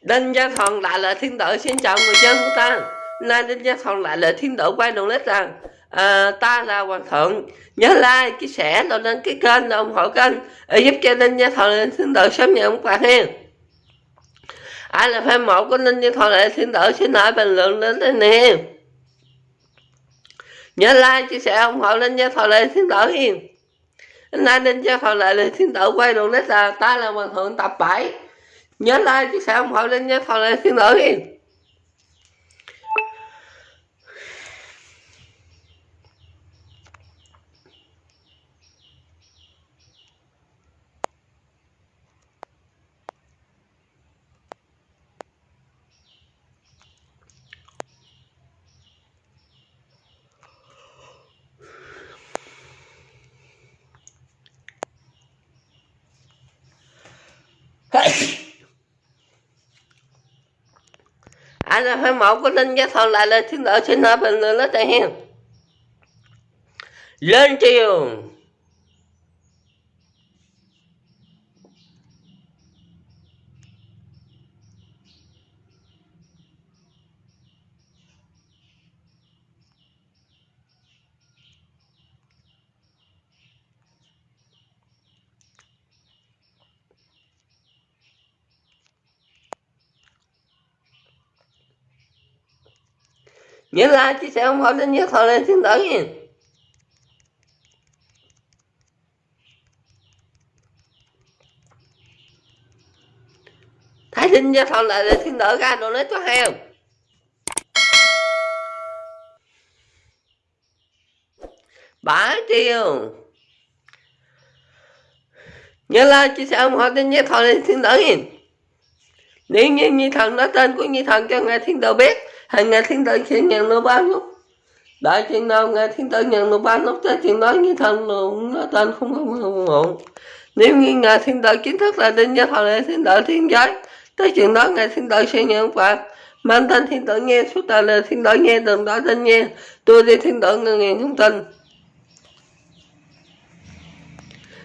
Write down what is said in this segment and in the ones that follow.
Đinh Gia Thuận lại là thiên tử xin chào người dân của ta. Nay Đinh Gia Thuận lại là thiên tử quay đầu lết rằng à, Ta là Hoàng Thượng. Nhớ like, chia sẻ, rồi đăng ký kênh, rồi ủng hộ kênh để Giúp cho Đinh Gia Thuận lên thiên tử sớm nhận ông bạn hen. Ai là fan mẫu của Đinh Gia Thuận lại thiên tử xin hỏi bình luận lên đây nè. Nhớ like, chia sẻ, ủng hộ Đinh Gia Thuận lại thiên tử hiền. Nay Đinh Gia Thuận lại là thiên tử quay đầu lết là Ta là Hoàng Thượng tập 7 nhớ like chia sẻ ủng hộ lên nhé thằng này xin lỗi Hey! Anh là phải mẫu của linh giá thọ lại là thiên đạo xin nói bình luận nó tại hen lên chiều nhớ like chia sẻ ủng hộ đến nhớ thọ lên xin đỡ nha. Thái sinh cho thọ lại để xin đỡ ra, đồ lấy cho hay không? Bả triệu nhớ like chia sẻ ủng hộ đến nhớ thọ lên xin đỡ nha. Nếu như nhi thần nói tên của nhi thần cho ngài thiên tử biết hàng ngày thiên tử sẽ nhận nó ba nút đại chuyện nào ngày thiên tử nhận nó ba lúc tới chuyện đó như thần luôn nó tên không có muộn nếu như ngày thiên tử chính thức là đinh gia thọ lệ thiên tử thiên giới tới chuyện đó ngày thiên tử sẽ nhận phạt mang tên thiên tử nghe suốt đời là thiên tử nghe đừng đó tên nghe tôi đi thiên tử ngân ngàn không tin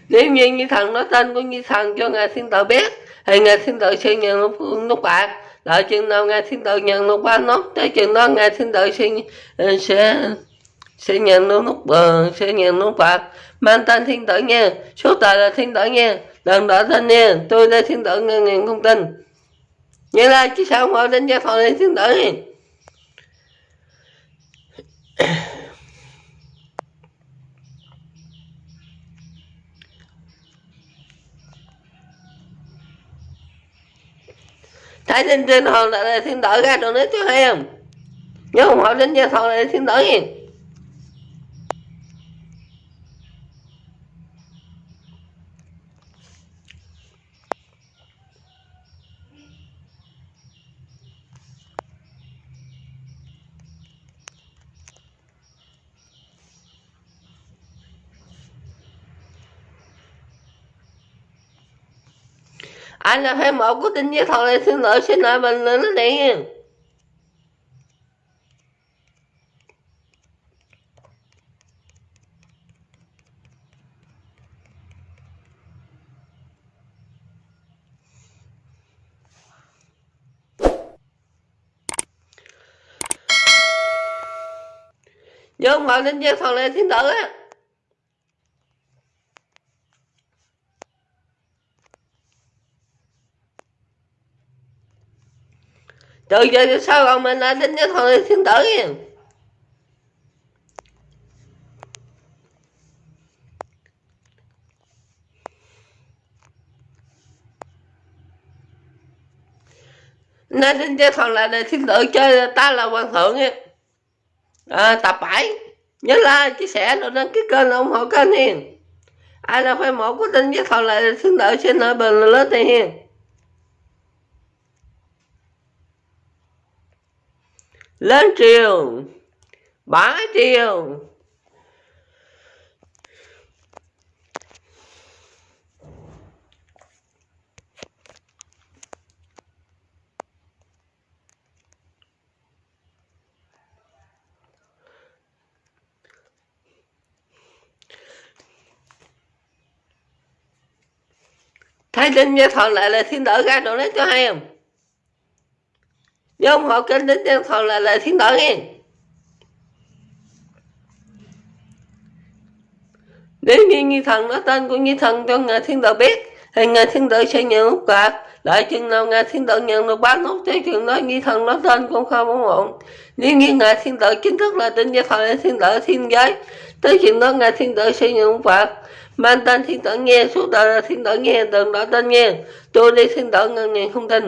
nếu như như thần nói tên của như thần cho ngài thiên tử biết thì ngài thiên tử sẽ nhận lúc, lúc bạc đợi chừng nào ngài thiên tử nhận được ba nốt tới chừng đó ngài thiên tử sẽ ờ, sẽ sẽ nhận được nút bờ sẽ nhận nút bạc mang tên thiên tử nha, số tài là thiên tử nha, đừng đỡ tên nha, tôi đây thiên tử ngàn ngàn không tin. Như là chứ sao mà đến gia phòng này, thiên tử. Thấy trên trên hồn là thiên tử ra rồi nói chứ hay không? Nhớ không hỏi đến gia thọ là thiên tử gì anh là phải một của tình giới thằng này xin lỗi xin lỗi mình là nó điện. nhớ không phải đến với thằng này xin lỗi á từ giờ sao còn mình lại tính cái thằng thiên tử nha nên đến cho thằng là thiên tử chơi ta là hoàng thượng nha à, tập 7 nhớ like chia sẻ rồi đăng ký kênh ủng hộ kênh hiền. Ai là phải mẫu của tin với thằng là thiên tử xin ở bình lớn này hiền. Lên triều. Bá triều. Thấy Linh Gia thọ lại là thiên tử ra chỗ đấy cho hay không? Nhớ ủng hộ kênh đến nhân thầu là lại thiên tội nghe. Nếu như như thần nói tên của như thần cho ngài thiên đạo biết, thì ngài thiên đạo sẽ nhận lúc cả lại chừng nào ngài thiên đạo nhận được bán nút tới chừng nói như thần nói tên cũng không ủng hộ nếu như ngài thiên đạo chính thức là tên gia thọ là thiên đạo thiên giới, tới chừng đó ngài thiên đạo sẽ nhận phạt mang tên thiên đạo nghe, suốt đời là thiên đạo nghe, đừng nói tên nghe. Tôi đi thiên đạo ngân ngàn không tin.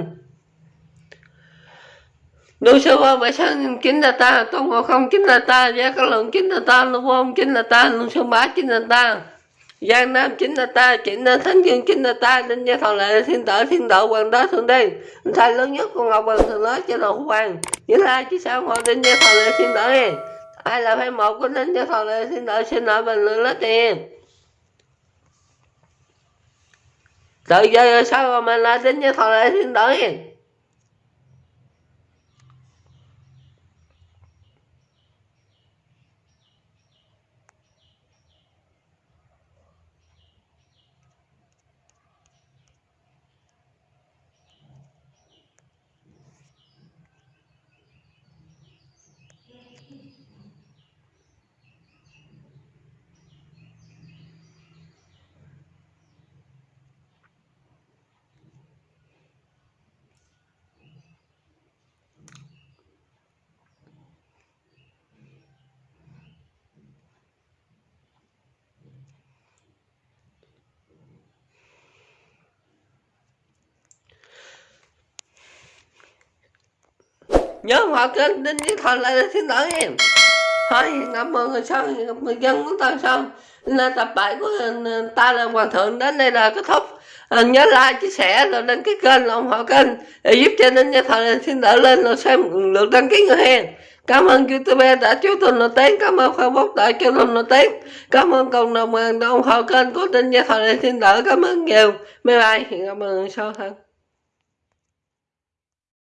Đối sư vô vậy sao chính là ta, Tôn Ngộ Không chính là ta, Gia Cát Lượng chính là ta, Lưu Vô chính là ta, Lưu Sơn Bá chính là ta, Giang Nam chính là ta, chính là Thánh Dương chính là ta, Đinh Gia Thọ Lệ Thiên Tử Thiên tử Hoàng Đế Thượng Đế, Thầy lớn nhất của Ngọc Hoàng Thượng Đế cho đầu hoàng, Như là chứ sao ngồi Đinh Gia Thọ Lệ Thiên Tử ai là phải một của Đinh Gia Thọ Lệ Thiên Tử xin lỗi bình luận lớp tiền. Từ giờ sao mà là Đinh Gia Thọ Lệ Thiên Tử? Nhớ họ kênh đinh với thần lại xin lỗi em. Thôi cảm ơn người sau người dân của ta sau. Nên tập bài của ừ, ta là hoàng thượng đến đây là kết thúc. À, nhớ like chia sẻ rồi lên cái kênh là ủng hộ kênh để giúp cho nên cho thần xin đỡ lên rồi xem lượt đăng ký người hen. Cảm ơn youtube đã chú tôi nổi tiếng cảm ơn facebook đã cho tôi nổi tiếng cảm ơn cộng đồng ừ, ủng hộ kênh của tin gia thần xin đỡ cảm ơn nhiều. Bye bye cảm ơn sau thân.